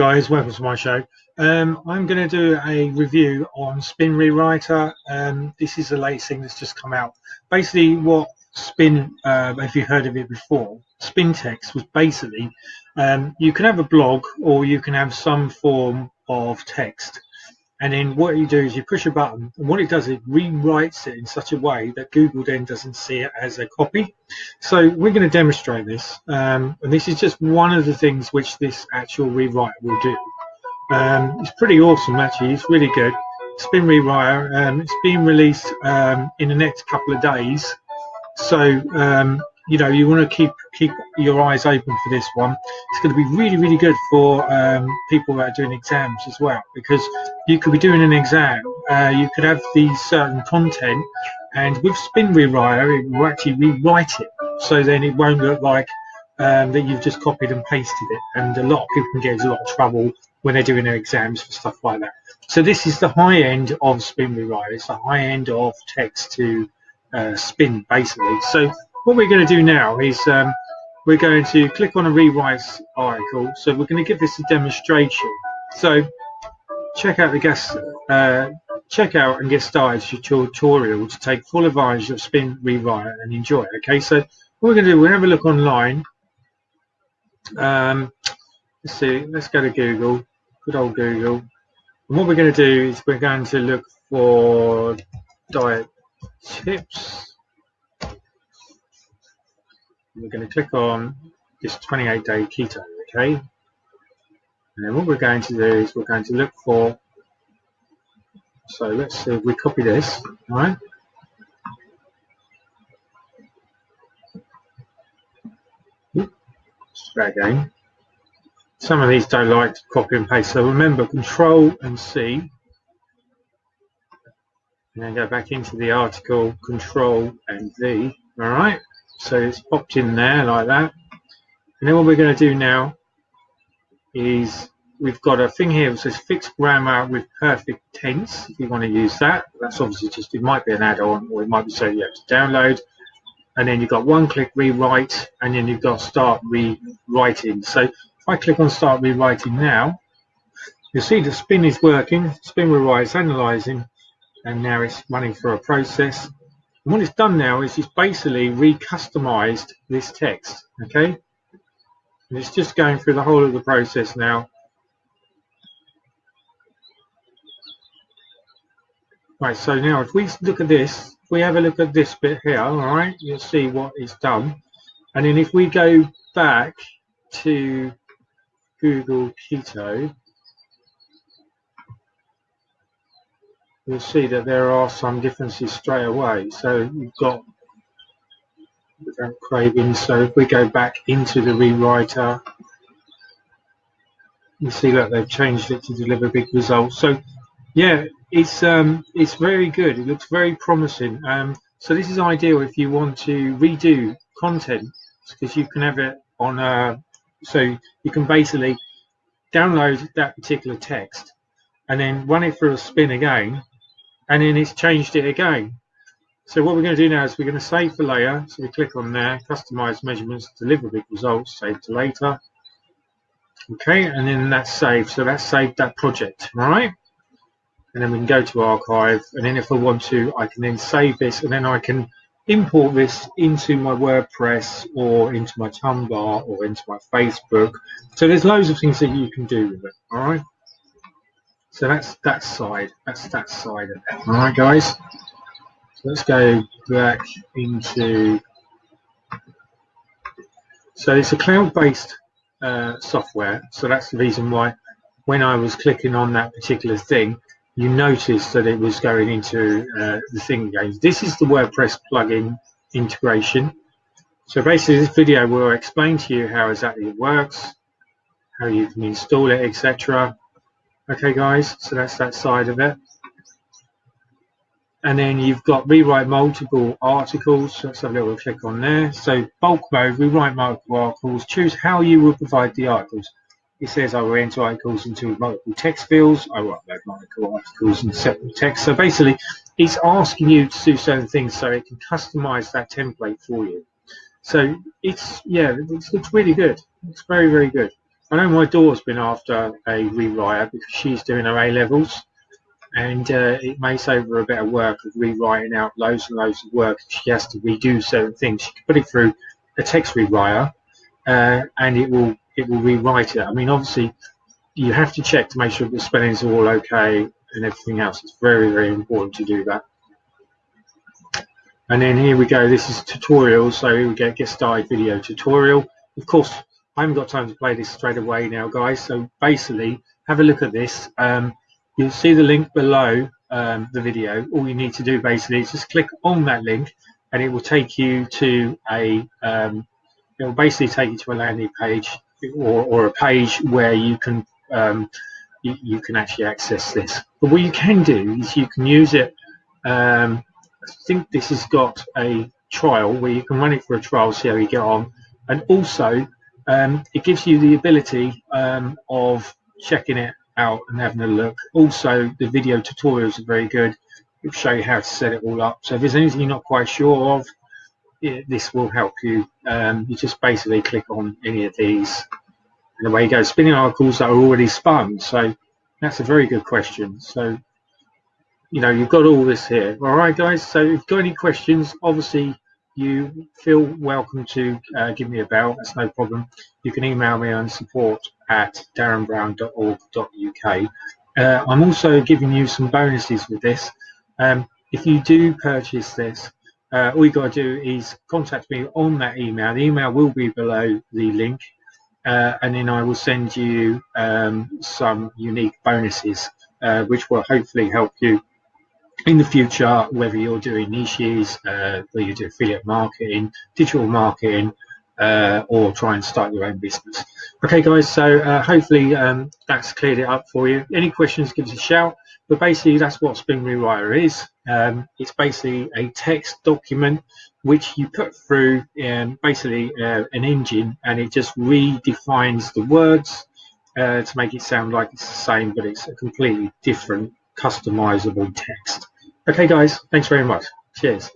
guys, welcome to my show. Um, I'm going to do a review on Spin Rewriter. Um, this is the latest thing that's just come out. Basically, what Spin, uh, if you heard of it before, Spin Text was basically um, you can have a blog or you can have some form of text and then what you do is you push a button and what it does is it rewrites it in such a way that Google then doesn't see it as a copy. So we're going to demonstrate this um, and this is just one of the things which this actual rewrite will do. Um, it's pretty awesome actually. It's really good. Spin rewriter um, it's being released um, in the next couple of days. So um, you know you want to keep keep your eyes open for this one. It's going to be really really good for um, people that are doing exams as well because you could be doing an exam uh, you could have the certain content and with spin rewriter it will actually rewrite it. So then it won't look like um, that you've just copied and pasted it and a lot of people can get into a lot of trouble when they're doing their exams for stuff like that. So this is the high end of spin rewriter it's the high end of text to uh, spin basically. So what we're going to do now is um, we're going to click on a rewrite article. So we're going to give this a demonstration. So check out the guest, uh, check out and get started tutorial to take full advantage of Spin Rewrite and enjoy. Okay, so what we're going to do, we're going to have a look online. Um, let's see, let's go to Google, good old Google. And what we're going to do is we're going to look for diet tips we're going to click on this 28 day keto okay? And then what we're going to do is we're going to look for so let's see if we copy this right? Again. Some of these don't like to copy and paste so remember control and C. And then go back into the article control and V all right so it's popped in there like that. And then what we're going to do now is we've got a thing here that says fixed grammar with perfect tense if you want to use that. That's obviously just, it might be an add-on or it might be saying you have to download. And then you've got one click rewrite and then you've got start rewriting. So if I click on start rewriting now, you'll see the spin is working, spin rewrite is analyzing and now it's running for a process what it's done now is it's basically recustomized this text, okay? And it's just going through the whole of the process now. Right, so now if we look at this, if we have a look at this bit here, all right, you'll see what it's done. And then if we go back to Google Keto, you'll see that there are some differences straight away. So you've got without cravings. So if we go back into the rewriter, you see that they've changed it to deliver big results. So yeah, it's um, it's very good. It looks very promising. Um, so this is ideal if you want to redo content because you can have it on a uh, so you can basically download that particular text and then run it through a spin again and then it's changed it again. So what we're going to do now is we're going to save the layer. So we click on there, customize measurements, deliver big results, save to later. Okay, and then that's saved. So that's saved that project, right? And then we can go to archive. And then if I want to, I can then save this and then I can import this into my WordPress or into my Tumblr or into my Facebook. So there's loads of things that you can do with it, all right? So that's that side. That's that side of it. All right, guys. So let's go back into. So it's a cloud-based uh, software. So that's the reason why when I was clicking on that particular thing, you noticed that it was going into uh, the thing again. This is the WordPress plugin integration. So basically this video will explain to you how exactly it works, how you can install it, etc. Okay guys, so that's that side of it. And then you've got rewrite multiple articles. Let's have a little click on there. So bulk mode, rewrite multiple articles. Choose how you will provide the articles. It says I will enter articles into multiple text fields. I will upload multiple articles in separate text. So basically, it's asking you to do certain things so it can customize that template for you. So it's, yeah, it's, it's really good. It's very, very good. I know my daughter's been after a rewriter because she's doing her A levels, and uh, it may save her a bit of work of rewriting out loads and loads of work. She has to redo certain things. She can put it through a text rewriter, uh, and it will it will rewrite it. I mean, obviously, you have to check to make sure the spellings are all okay and everything else. It's very very important to do that. And then here we go. This is tutorial. So here we go. Get started video tutorial. Of course, I haven't got time to play this straight away now, guys. So basically, have a look at this. Um, you'll see the link below um, the video. All you need to do basically is just click on that link, and it will take you to a. Um, it will basically take you to a landing page or, or a page where you can um, you, you, can actually access this. But what you can do is you can use it um, I think this has got a trial where you can run it for a trial, see how you get on, and also um, it gives you the ability um, of checking it out and having a look. Also, the video tutorials are very good. It'll show you how to set it all up. So if there's anything you're not quite sure of, it, this will help you. Um, you just basically click on any of these, and away you go. Spinning articles that are already spun. So that's a very good question. So you know, you've got all this here. All right, guys. So if you've got any questions, obviously you feel welcome to uh, give me a bell. That's no problem. You can email me on support at darrenbrown.org.uk. Uh, I'm also giving you some bonuses with this. Um, if you do purchase this, uh, all you got to do is contact me on that email. The email will be below the link, uh, and then I will send you um, some unique bonuses, uh, which will hopefully help you in the future, whether you're doing niches, uh, whether you do affiliate marketing, digital marketing, uh, or try and start your own business. Okay, guys, so uh, hopefully um, that's cleared it up for you. Any questions, give us a shout. But basically, that's what Spin Rewriter is. Um, it's basically a text document which you put through um, basically uh, an engine and it just redefines the words uh, to make it sound like it's the same, but it's a completely different customizable text. Okay, guys, thanks very much. Cheers.